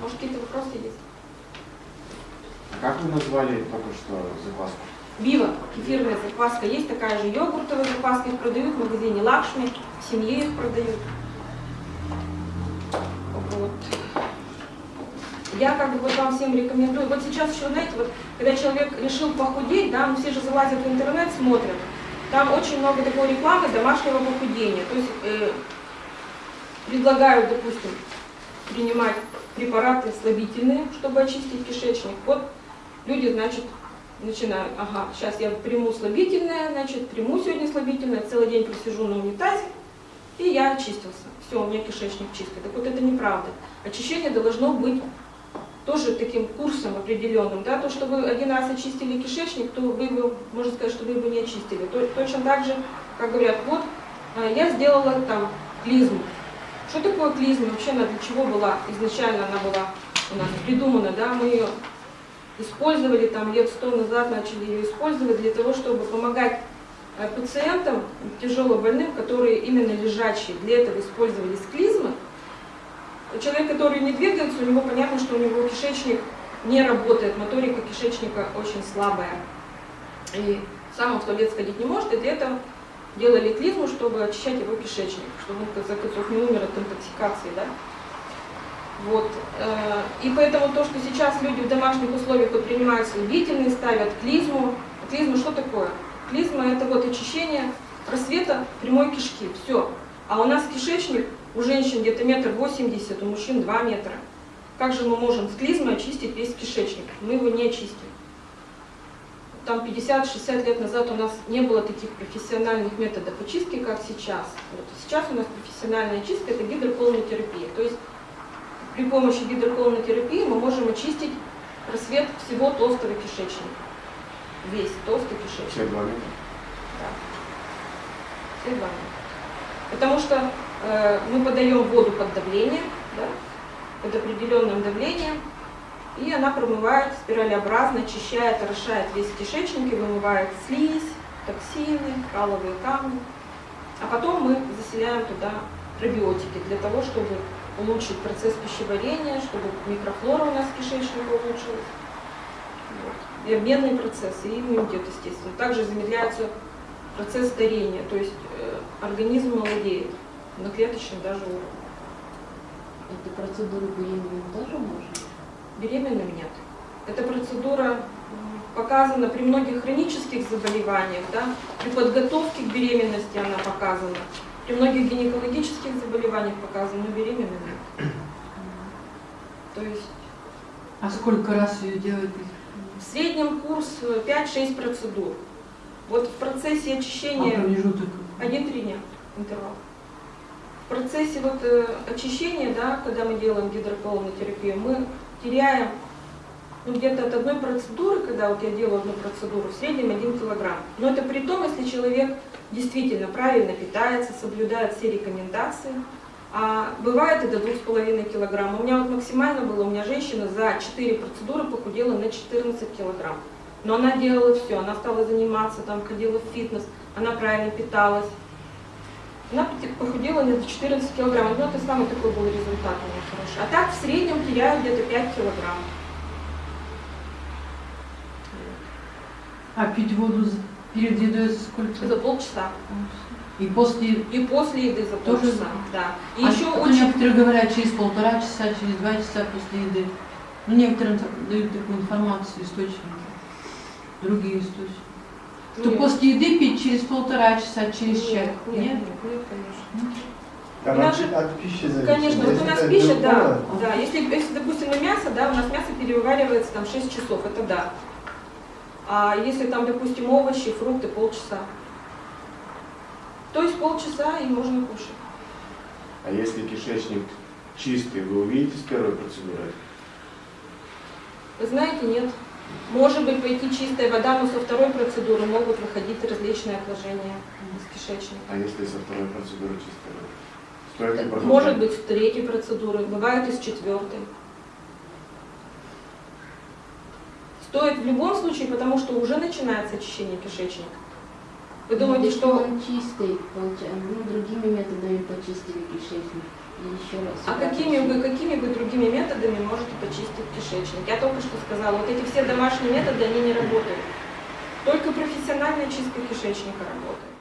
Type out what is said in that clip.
Может, какие-то вопросы есть? А как вы назвали только что закваску? Бива, кефирная закваска. Есть такая же йогуртовая закваска. Их продают в магазине Лакшми. В семье их продают. Вот. Я как бы вот вам всем рекомендую. Вот сейчас еще, знаете, вот когда человек решил похудеть, да, ну все же залазят в интернет, смотрят. Там очень много такой рекламы домашнего похудения. То есть э, предлагают, допустим, принимать препараты слабительные, чтобы очистить кишечник. Вот люди, значит, начинают, ага, сейчас я приму слабительное, значит, приму сегодня слабительное, целый день просижу на унитазе, и я очистился. Все, у меня кишечник чистый. Так вот это неправда. Очищение должно быть тоже таким курсом определенным, да, то, что вы один раз очистили кишечник, то вы его, можно сказать, что вы его не очистили. То, точно так же, как говорят, вот а, я сделала там клизму. Что такое клизма? Вообще она для чего была? Изначально она была у нас придумана, да, мы ее использовали там лет сто назад, начали ее использовать для того, чтобы помогать э, пациентам, тяжело больным, которые именно лежачие. Для этого использовались клизмы. Человек, который не двигается, у него понятно, что у него кишечник не работает, моторика кишечника очень слабая. И сам он в туалет сходить не может, и для этого делали клизму, чтобы очищать его кишечник, чтобы он, в конце концов, не умер от интоксикации. Да? Вот. Э, и поэтому то, что сейчас люди в домашних условиях вот принимают слабительные, ставят клизму. Клизма что такое? Клизма это вот очищение просвета прямой кишки. Все. А у нас кишечник у женщин где-то метр восемьдесят, у мужчин два метра. Как же мы можем с клизмой очистить весь кишечник? Мы его не очистим. Там 50-60 лет назад у нас не было таких профессиональных методов очистки, как сейчас. Вот. Сейчас у нас профессиональная чистка – это гидроколонотерапия. То есть при помощи гидроколонотерапии мы можем очистить просвет всего толстого кишечника. Весь толстый кишечник. Все два метра? Да. Все два метра. Потому что э, мы подаем воду под давлением, да, под определенным давлением, и она промывает спиралеобразно, очищает, орошает весь кишечник и вымывает слизь, токсины, каловые камни. А потом мы заселяем туда пробиотики для того, чтобы улучшить процесс пищеварения, чтобы микрофлора у нас кишечника улучшилась. Вот. И обменный процесс, и иммунитет, естественно. Также замедляется процесс старения, то есть э, организм молодеет на клеточном даже уровне. Эту процедуру беременным тоже можно? Беременным нет. Эта процедура показана при многих хронических заболеваниях, да? при подготовке к беременности она показана. При многих гинекологических заболеваниях показано, но беременным нет. То есть... А сколько раз ее делать? В среднем курс 5-6 процедур. Вот в процессе очищения... А промежуток? 1-3 дня интервал. В процессе вот, э, очищения, да, когда мы делаем гидроколонотерапию, мы теряем ну, где-то от одной процедуры, когда вот я делаю одну процедуру, в среднем 1 килограмм. Но это при том, если человек действительно правильно питается, соблюдает все рекомендации. А бывает и до 2,5 килограмм. У меня вот максимально было, у меня женщина за 4 процедуры похудела на 14 килограмм. Но она делала все, она стала заниматься, там ходила в фитнес, она правильно питалась. Она похудела на 14 килограмм. Ну, это самый такой был результат у меня хороший. А так в среднем теряю где-то 5 килограмм. А пить воду перед едой сколько? За полчаса. И после... И после еды за Тоже полчаса, да. И а еще то очень... некоторые говорят через полтора часа, через два часа после еды. Ну, некоторые дают такую информацию, источники, другие источники. Нет. после еды пить через полтора часа, через Нет, час. нет, нет, нет, конечно. Там У нас от, пищи зависит. Конечно, вот Если у нас пища, да, белковая, да. Если, если, допустим, на мясо, да, у нас мясо переваривается там 6 часов, это да. А если там, допустим, овощи, фрукты, полчаса. То есть полчаса и можно кушать. А если кишечник чистый, вы увидите с первой процедурой? Вы знаете, нет. Может быть, пойти чистая вода, но со второй процедуры могут выходить различные отложения из кишечника. А если со второй процедуры чистая вода? Стоит ли продолжать? Может быть, с третьей процедуры, бывает и с четвертой. Стоит в любом случае, потому что уже начинается очищение кишечника. Вы думаете, что... он чистый, получается, ну, другими методами почистили кишечник. Еще раз. А какими вы, какими вы другими методами можете почистить кишечник? Я только что сказала, вот эти все домашние методы, они не работают. Только профессиональная чистка кишечника работает.